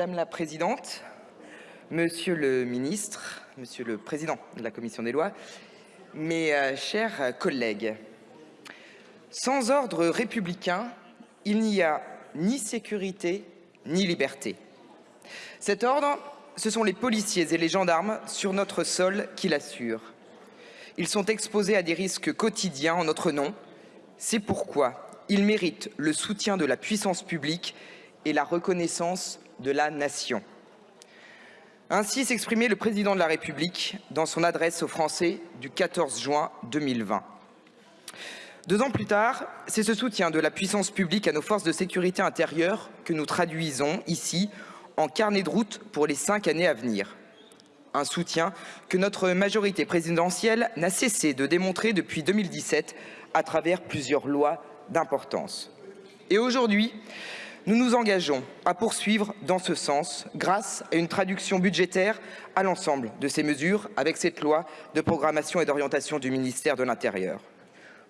Madame la Présidente, Monsieur le Ministre, Monsieur le Président de la Commission des lois, mes euh, chers collègues, sans ordre républicain, il n'y a ni sécurité ni liberté. Cet ordre, ce sont les policiers et les gendarmes sur notre sol qui l'assurent. Ils sont exposés à des risques quotidiens en notre nom. C'est pourquoi ils méritent le soutien de la puissance publique et la reconnaissance de la nation. Ainsi s'exprimait le président de la République dans son adresse aux Français du 14 juin 2020. Deux ans plus tard, c'est ce soutien de la puissance publique à nos forces de sécurité intérieure que nous traduisons ici en carnet de route pour les cinq années à venir. Un soutien que notre majorité présidentielle n'a cessé de démontrer depuis 2017 à travers plusieurs lois d'importance. Et aujourd'hui, nous nous engageons à poursuivre dans ce sens grâce à une traduction budgétaire à l'ensemble de ces mesures avec cette loi de programmation et d'orientation du ministère de l'Intérieur.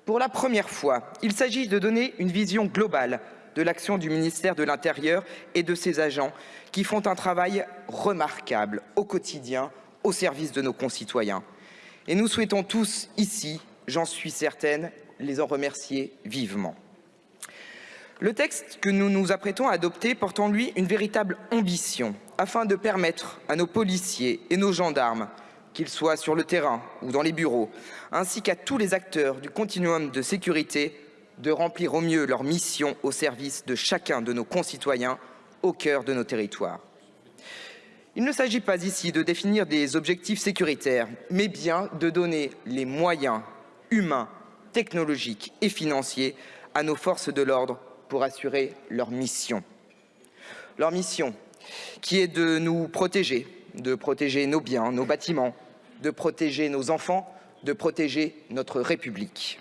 Pour la première fois, il s'agit de donner une vision globale de l'action du ministère de l'Intérieur et de ses agents qui font un travail remarquable au quotidien au service de nos concitoyens. Et nous souhaitons tous ici, j'en suis certaine, les en remercier vivement. Le texte que nous nous apprêtons à adopter porte en lui une véritable ambition afin de permettre à nos policiers et nos gendarmes, qu'ils soient sur le terrain ou dans les bureaux, ainsi qu'à tous les acteurs du continuum de sécurité, de remplir au mieux leur mission au service de chacun de nos concitoyens au cœur de nos territoires. Il ne s'agit pas ici de définir des objectifs sécuritaires, mais bien de donner les moyens humains, technologiques et financiers à nos forces de l'ordre pour assurer leur mission. Leur mission qui est de nous protéger, de protéger nos biens, nos bâtiments, de protéger nos enfants, de protéger notre République.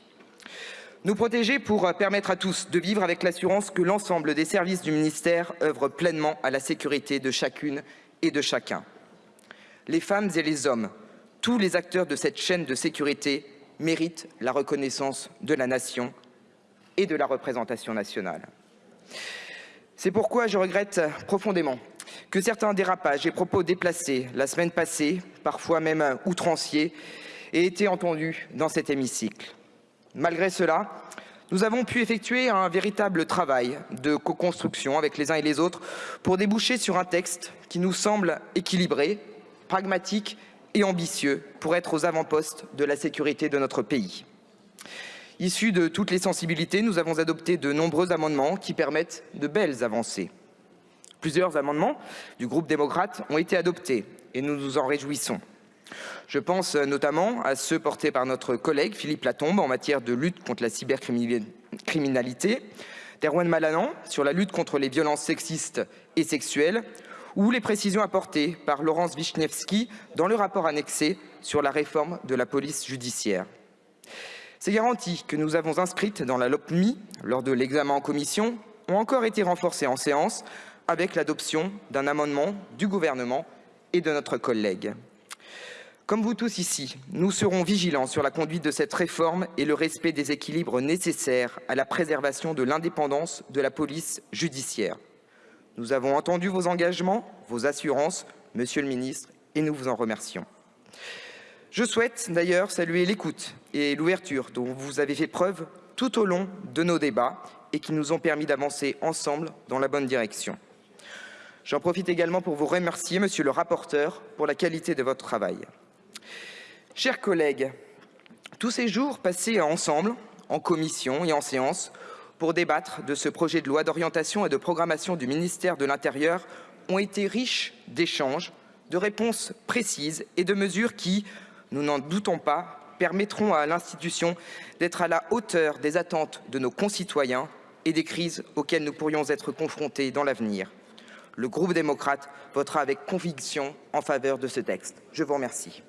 Nous protéger pour permettre à tous de vivre avec l'assurance que l'ensemble des services du ministère œuvrent pleinement à la sécurité de chacune et de chacun. Les femmes et les hommes, tous les acteurs de cette chaîne de sécurité méritent la reconnaissance de la nation et de la représentation nationale. C'est pourquoi je regrette profondément que certains dérapages et propos déplacés la semaine passée, parfois même outranciers, aient été entendus dans cet hémicycle. Malgré cela, nous avons pu effectuer un véritable travail de co-construction avec les uns et les autres pour déboucher sur un texte qui nous semble équilibré, pragmatique et ambitieux pour être aux avant-postes de la sécurité de notre pays. Issus de toutes les sensibilités, nous avons adopté de nombreux amendements qui permettent de belles avancées. Plusieurs amendements du groupe démocrate ont été adoptés et nous nous en réjouissons. Je pense notamment à ceux portés par notre collègue Philippe Latombe en matière de lutte contre la cybercriminalité, d'Erwan Malanan sur la lutte contre les violences sexistes et sexuelles, ou les précisions apportées par Laurence Wisniewski dans le rapport annexé sur la réforme de la police judiciaire. Ces garanties que nous avons inscrites dans la LOPMI lors de l'examen en commission ont encore été renforcées en séance avec l'adoption d'un amendement du gouvernement et de notre collègue. Comme vous tous ici, nous serons vigilants sur la conduite de cette réforme et le respect des équilibres nécessaires à la préservation de l'indépendance de la police judiciaire. Nous avons entendu vos engagements, vos assurances, Monsieur le ministre, et nous vous en remercions. Je souhaite d'ailleurs saluer l'écoute et l'ouverture dont vous avez fait preuve tout au long de nos débats et qui nous ont permis d'avancer ensemble dans la bonne direction. J'en profite également pour vous remercier, monsieur le rapporteur, pour la qualité de votre travail. Chers collègues, tous ces jours passés ensemble, en commission et en séance, pour débattre de ce projet de loi d'orientation et de programmation du ministère de l'Intérieur ont été riches d'échanges, de réponses précises et de mesures qui, nous n'en doutons pas, permettront à l'institution d'être à la hauteur des attentes de nos concitoyens et des crises auxquelles nous pourrions être confrontés dans l'avenir le groupe démocrate votera avec conviction en faveur de ce texte. Je vous remercie.